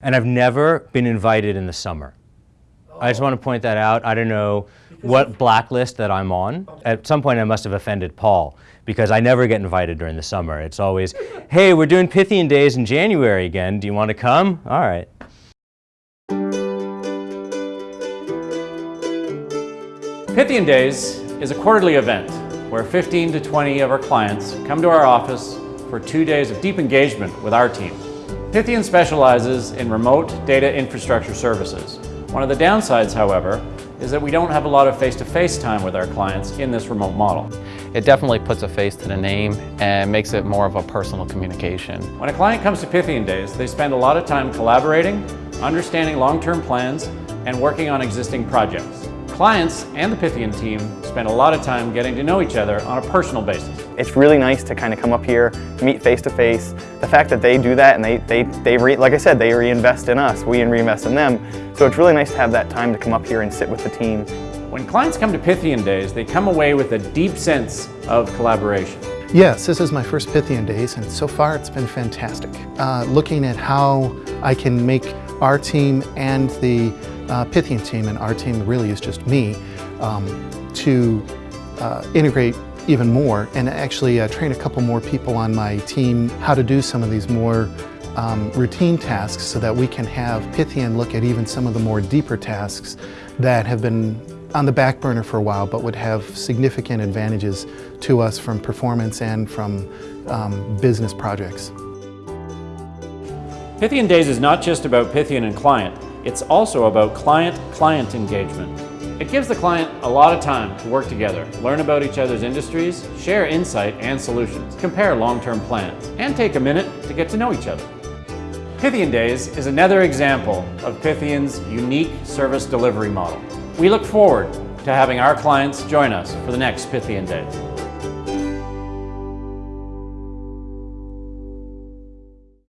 And I've never been invited in the summer. I just oh. want to point that out. I don't know what blacklist that I'm on. At some point I must have offended Paul because I never get invited during the summer. It's always, hey, we're doing Pythian Days in January again. Do you want to come? All right. Pythian Days is a quarterly event where 15 to 20 of our clients come to our office for two days of deep engagement with our team. Pythian specializes in remote data infrastructure services. One of the downsides, however, is that we don't have a lot of face-to-face -face time with our clients in this remote model. It definitely puts a face to the name and makes it more of a personal communication. When a client comes to Pythian Days, they spend a lot of time collaborating, understanding long-term plans, and working on existing projects. Clients and the Pythian team spend a lot of time getting to know each other on a personal basis. It's really nice to kind of come up here, meet face to face. The fact that they do that and they, they, they re, like I said, they reinvest in us, we reinvest in them. So it's really nice to have that time to come up here and sit with the team. When clients come to Pythian Days, they come away with a deep sense of collaboration. Yes, this is my first Pythian Days and so far it's been fantastic. Uh, looking at how I can make our team and the uh, Pythian team, and our team really is just me, um, to uh, integrate even more and actually uh, train a couple more people on my team how to do some of these more um, routine tasks so that we can have Pythian look at even some of the more deeper tasks that have been on the back burner for a while but would have significant advantages to us from performance and from um, business projects. Pythian Days is not just about Pythian and client, it's also about client-client engagement. It gives the client a lot of time to work together, learn about each other's industries, share insight and solutions, compare long-term plans, and take a minute to get to know each other. Pythian Days is another example of Pythian's unique service delivery model. We look forward to having our clients join us for the next Pythian Days.